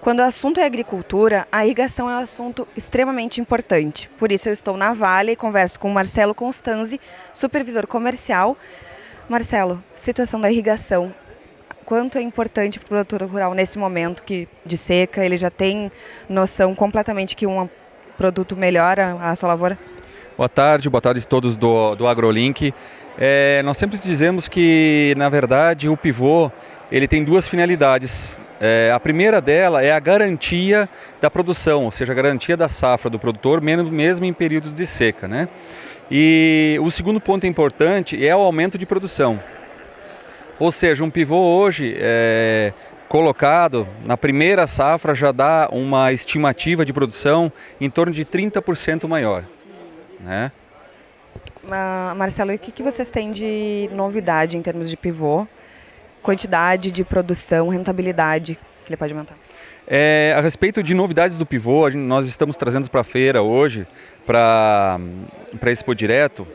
Quando o assunto é agricultura, a irrigação é um assunto extremamente importante. Por isso eu estou na Vale e converso com Marcelo Constanzi, supervisor comercial. Marcelo, situação da irrigação. Quanto é importante para o produtor rural nesse momento que, de seca? Ele já tem noção completamente que um produto melhora a sua lavoura? Boa tarde, boa tarde a todos do, do AgroLink. É, nós sempre dizemos que, na verdade, o pivô ele tem duas finalidades. É, a primeira dela é a garantia da produção, ou seja, a garantia da safra do produtor, mesmo em períodos de seca. Né? E o segundo ponto importante é o aumento de produção. Ou seja, um pivô hoje é, colocado na primeira safra já dá uma estimativa de produção em torno de 30% maior. Né? Marcelo, e o que, que vocês têm de novidade em termos de pivô? Quantidade de produção, rentabilidade que ele pode aumentar? É, a respeito de novidades do pivô, nós estamos trazendo para a feira hoje, para a Expo Direto,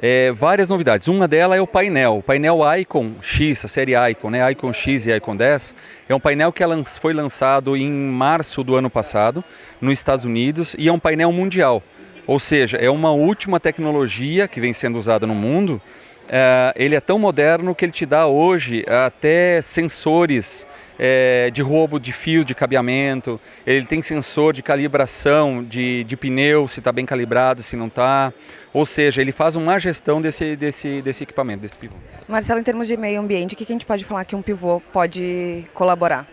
é, várias novidades. Uma delas é o painel, o painel Icon X, a série Icon, né? Icon X e Icon 10. É um painel que foi lançado em março do ano passado, nos Estados Unidos, e é um painel mundial. Ou seja, é uma última tecnologia que vem sendo usada no mundo é, ele é tão moderno que ele te dá hoje até sensores é, de roubo de fio de cabeamento, ele tem sensor de calibração de, de pneu, se está bem calibrado, se não está. Ou seja, ele faz uma gestão desse, desse, desse equipamento, desse pivô. Marcelo, em termos de meio ambiente, o que a gente pode falar que um pivô pode colaborar?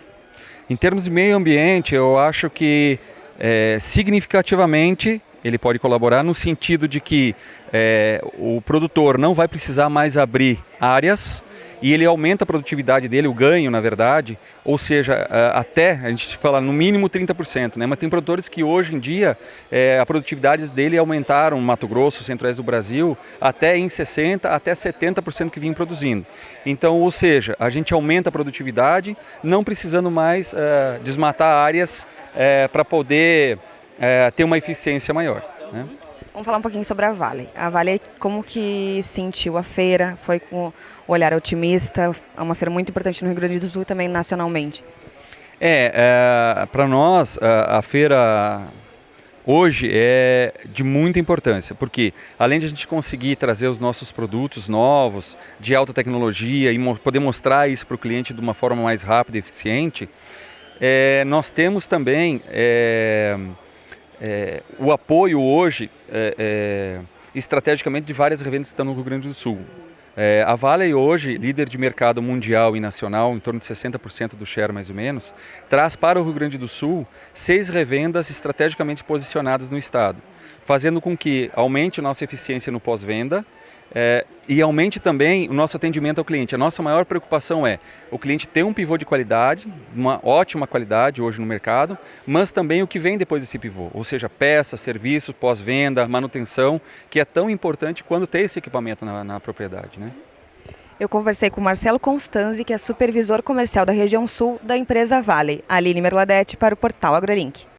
Em termos de meio ambiente, eu acho que é, significativamente ele pode colaborar no sentido de que é, o produtor não vai precisar mais abrir áreas e ele aumenta a produtividade dele, o ganho, na verdade, ou seja, até, a gente fala no mínimo 30%, né? mas tem produtores que hoje em dia é, a produtividade dele aumentaram Mato Grosso, centro-oeste do Brasil, até em 60%, até 70% que vinham produzindo. Então, ou seja, a gente aumenta a produtividade, não precisando mais é, desmatar áreas é, para poder é, ter uma eficiência maior. Né? Vamos falar um pouquinho sobre a Vale. A Vale, como que sentiu a feira? Foi com o olhar otimista? É uma feira muito importante no Rio Grande do Sul e também nacionalmente. É, é para nós a, a feira hoje é de muita importância, porque além de a gente conseguir trazer os nossos produtos novos, de alta tecnologia e poder mostrar isso para o cliente de uma forma mais rápida e eficiente, é, nós temos também é, é, o apoio hoje, é, é, estrategicamente, de várias revendas que estão no Rio Grande do Sul. É, a Vale hoje, líder de mercado mundial e nacional, em torno de 60% do share mais ou menos, traz para o Rio Grande do Sul seis revendas estrategicamente posicionadas no estado, fazendo com que aumente nossa eficiência no pós-venda, é, e aumente também o nosso atendimento ao cliente. A nossa maior preocupação é o cliente ter um pivô de qualidade, uma ótima qualidade hoje no mercado, mas também o que vem depois desse pivô, ou seja, peças, serviços, pós-venda, manutenção, que é tão importante quando ter esse equipamento na, na propriedade. Né? Eu conversei com Marcelo Constanzi, que é supervisor comercial da região sul da empresa Vale, Aline Merladete, para o portal AgroLink.